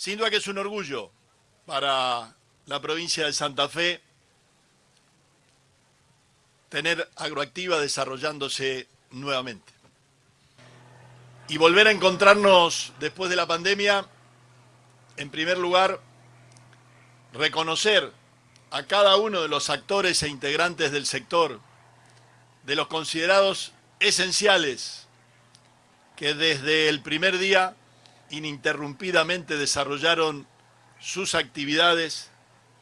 Sin duda que es un orgullo para la provincia de Santa Fe tener Agroactiva desarrollándose nuevamente. Y volver a encontrarnos después de la pandemia, en primer lugar, reconocer a cada uno de los actores e integrantes del sector, de los considerados esenciales, que desde el primer día ininterrumpidamente desarrollaron sus actividades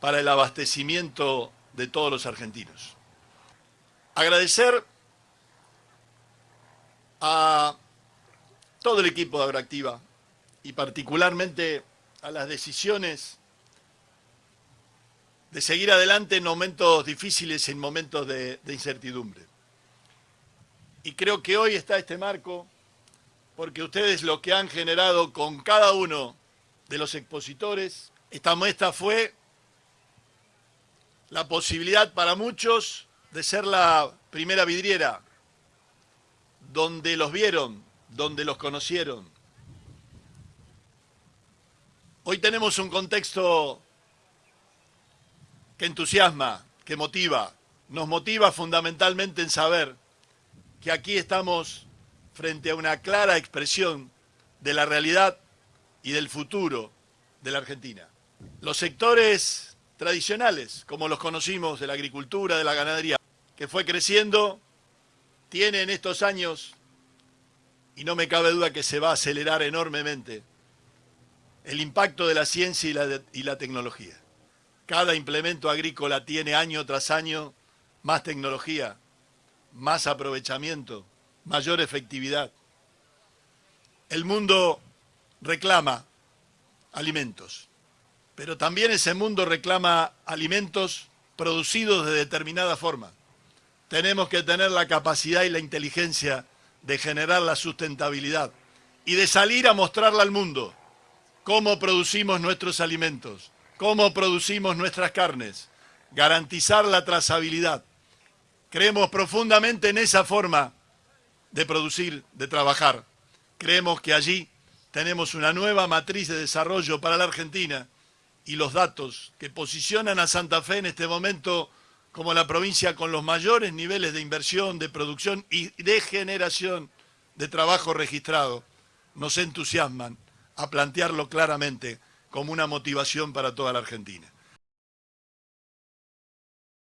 para el abastecimiento de todos los argentinos. Agradecer a todo el equipo de Agroactiva y particularmente a las decisiones de seguir adelante en momentos difíciles, en momentos de, de incertidumbre. Y creo que hoy está este marco porque ustedes lo que han generado con cada uno de los expositores, esta muestra fue la posibilidad para muchos de ser la primera vidriera, donde los vieron, donde los conocieron. Hoy tenemos un contexto que entusiasma, que motiva, nos motiva fundamentalmente en saber que aquí estamos frente a una clara expresión de la realidad y del futuro de la Argentina. Los sectores tradicionales, como los conocimos, de la agricultura, de la ganadería, que fue creciendo, tiene en estos años, y no me cabe duda que se va a acelerar enormemente, el impacto de la ciencia y la, y la tecnología. Cada implemento agrícola tiene año tras año más tecnología, más aprovechamiento, mayor efectividad. El mundo reclama alimentos, pero también ese mundo reclama alimentos producidos de determinada forma. Tenemos que tener la capacidad y la inteligencia de generar la sustentabilidad y de salir a mostrarle al mundo cómo producimos nuestros alimentos, cómo producimos nuestras carnes, garantizar la trazabilidad. Creemos profundamente en esa forma de producir, de trabajar. Creemos que allí tenemos una nueva matriz de desarrollo para la Argentina y los datos que posicionan a Santa Fe en este momento como la provincia con los mayores niveles de inversión, de producción y de generación de trabajo registrado, nos entusiasman a plantearlo claramente como una motivación para toda la Argentina.